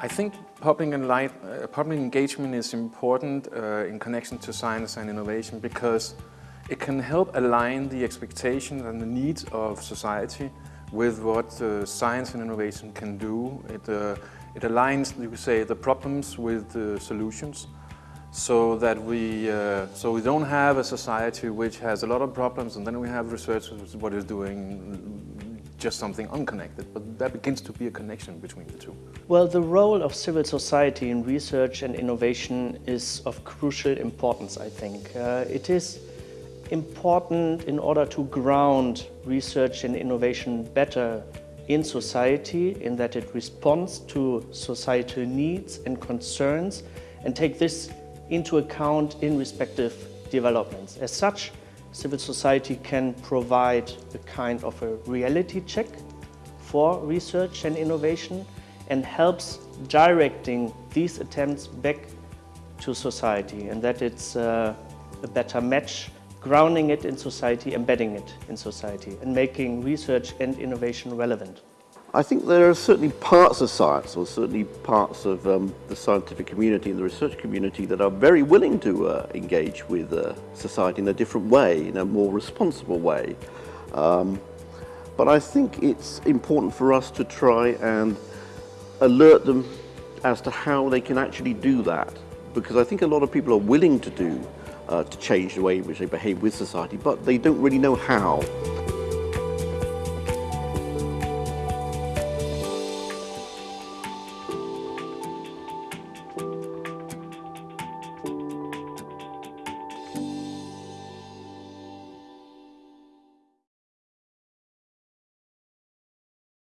I think public, uh, public engagement is important uh, in connection to science and innovation because it can help align the expectations and the needs of society with what uh, science and innovation can do. It, uh, it aligns, you could say, the problems with the solutions so that we, uh, so we don't have a society which has a lot of problems and then we have researchers what is doing just something unconnected, but that begins to be a connection between the two. Well, the role of civil society in research and innovation is of crucial importance, I think. Uh, it is important in order to ground research and innovation better in society, in that it responds to societal needs and concerns and take this into account in respective developments. As such, civil society can provide a kind of a reality check for research and innovation and helps directing these attempts back to society and that it's uh, a better match, grounding it in society, embedding it in society and making research and innovation relevant. I think there are certainly parts of science, or certainly parts of um, the scientific community and the research community that are very willing to uh, engage with uh, society in a different way, in a more responsible way. Um, but I think it's important for us to try and alert them as to how they can actually do that. Because I think a lot of people are willing to do, uh, to change the way in which they behave with society, but they don't really know how.